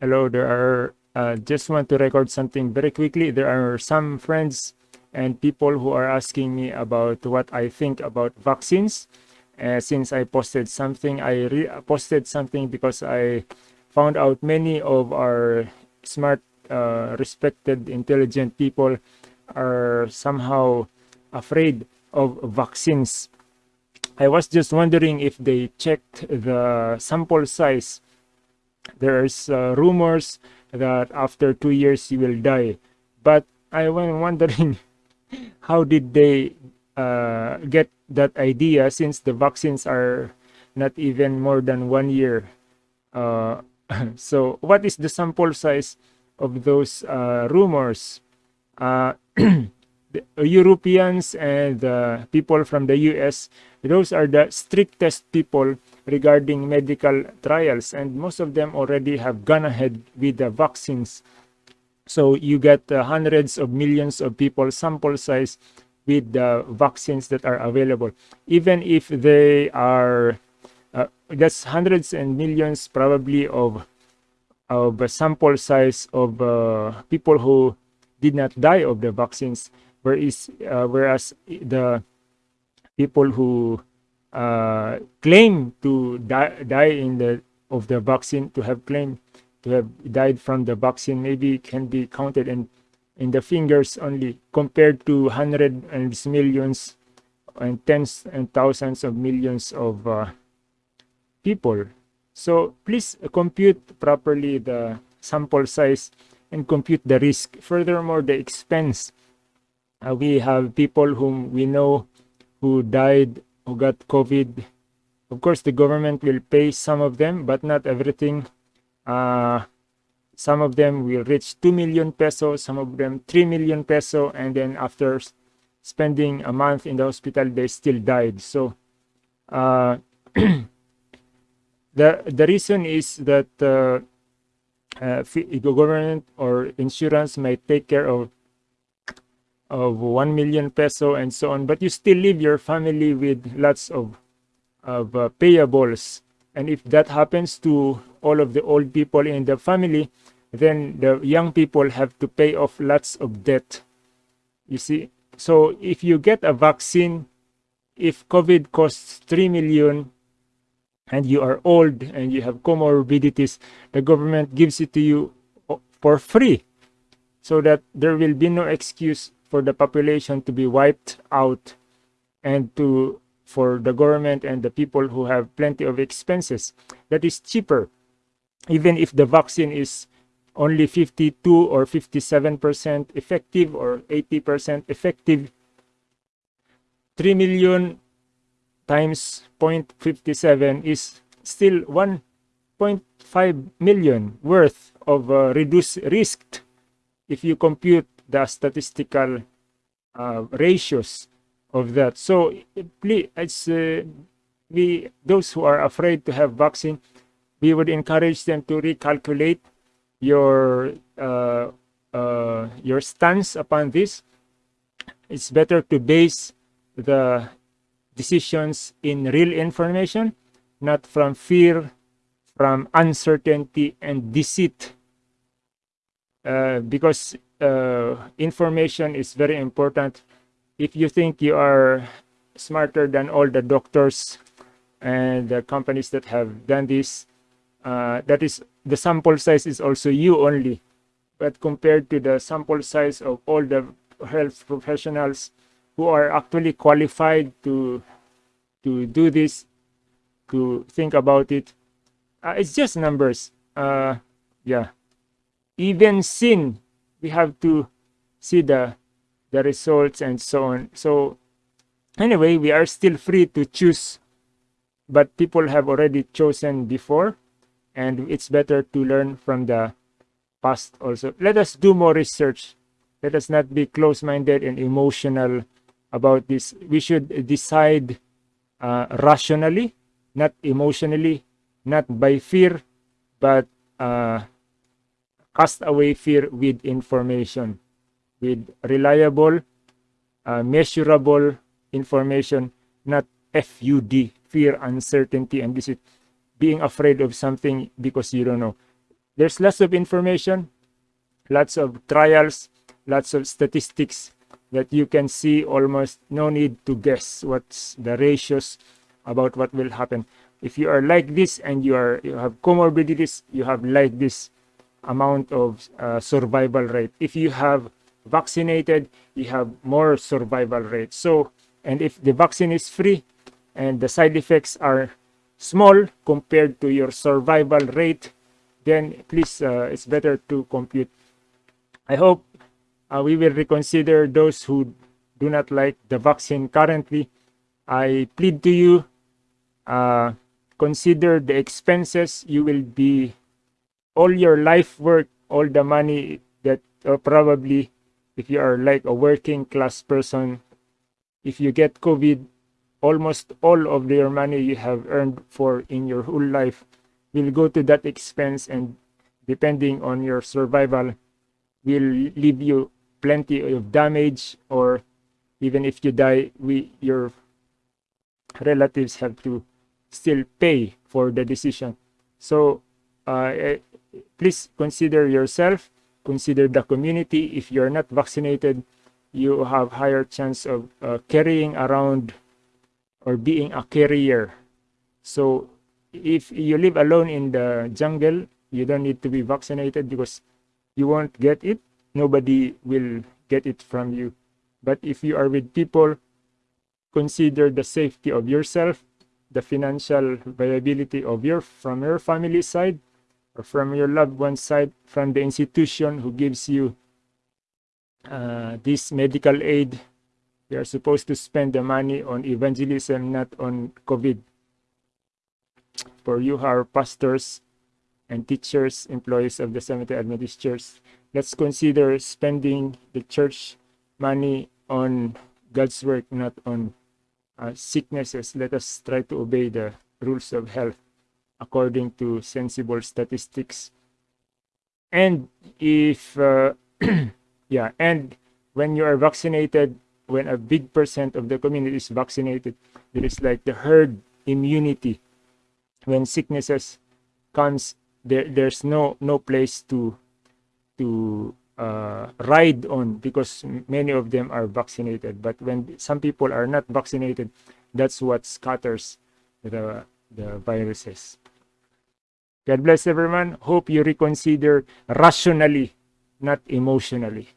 hello. There are uh, just want to record something very quickly. There are some friends and people who are asking me about what I think about vaccines. Uh, since I posted something, I posted something because I found out many of our smart, uh, respected, intelligent people are somehow afraid of vaccines. I was just wondering if they checked the sample size. There's uh, rumors that after two years you will die. But I was wondering how did they uh, get that idea since the vaccines are not even more than one year. Uh, so what is the sample size of those uh, rumors? Europeans and people from the US, those are the strictest people regarding medical trials, and most of them already have gone ahead with the vaccines. So you get uh, hundreds of millions of people sample size with the vaccines that are available. Even if they are, uh, that's hundreds and millions probably of of sample size of uh, people who did not die of the vaccines whereas uh, whereas the people who uh, claim to die, die in the of the vaccine to have claimed to have died from the vaccine maybe can be counted in in the fingers only compared to hundreds and millions and tens and thousands of millions of uh, people. So please compute properly the sample size and compute the risk. Furthermore the expense uh, we have people whom we know who died, who got COVID. Of course, the government will pay some of them, but not everything. Uh, some of them will reach 2 million pesos, some of them 3 million peso, and then after spending a month in the hospital, they still died. So uh, the the reason is that uh, uh, government or insurance might take care of of 1 million peso and so on but you still leave your family with lots of of uh, payables. And if that happens to all of the old people in the family then the young people have to pay off lots of debt. You see? So if you get a vaccine if covid costs 3 million and you are old and you have comorbidities the government gives it to you for free so that there will be no excuse for the population to be wiped out and to for the government and the people who have plenty of expenses. That is cheaper. Even if the vaccine is only 52 or 57% effective or 80% effective 3 million times 0.57 is still 1.5 million worth of uh, reduced risk. If you compute the statistical uh, ratios of that. So please, it's, uh, we those who are afraid to have vaccine, we would encourage them to recalculate your uh, uh, your stance upon this. It's better to base the decisions in real information, not from fear, from uncertainty and deceit. Uh, because uh, information is very important. If you think you are smarter than all the doctors and the companies that have done this, uh, that is the sample size is also you only. But compared to the sample size of all the health professionals who are actually qualified to to do this, to think about it, uh, it's just numbers. Uh, yeah. Even sin we have to see the the results and so on. So anyway we are still free to choose but people have already chosen before and it's better to learn from the past also. Let us do more research. Let us not be close-minded and emotional about this. We should decide uh, rationally not emotionally not by fear but uh, cast away fear with information, with reliable, uh, measurable information, not FUD, fear, uncertainty, and this is being afraid of something because you don't know. there's lots of information, lots of trials, lots of statistics that you can see almost no need to guess what's the ratios about what will happen. If you are like this and you are you have comorbidities, you have like this amount of uh, survival rate. If you have vaccinated, you have more survival rate. So, and if the vaccine is free and the side effects are small compared to your survival rate, then please, uh, it's better to compute. I hope uh, we will reconsider those who do not like the vaccine currently. I plead to you, uh, consider the expenses you will be all your life work, all the money that uh, probably if you are like a working class person, if you get COVID, almost all of your money you have earned for in your whole life will go to that expense and depending on your survival will leave you plenty of damage or even if you die we your relatives have to still pay for the decision. So please consider yourself consider the community. If you're not vaccinated you have higher chance of uh, carrying around or being a carrier. So if you live alone in the jungle you don't need to be vaccinated because you won't get it. Nobody will get it from you. But if you are with people consider the safety of yourself the financial viability of your from your family side from your loved one's side, from the institution who gives you uh, this medical aid. We are supposed to spend the money on evangelism, not on COVID. For you are pastors and teachers, employees of the Seventh-day Adventist Church, let's consider spending the church money on God's work, not on uh, sicknesses. Let us try to obey the rules of health according to sensible statistics. And if, uh, yeah, and when you are vaccinated, when a big percent of the community is vaccinated, there is like the herd immunity. When sicknesses comes, there there's no no place to to uh, ride on because many of them are vaccinated. But when some people are not vaccinated, that's what scatters the the viruses. God bless everyone. Hope you reconsider rationally, not emotionally.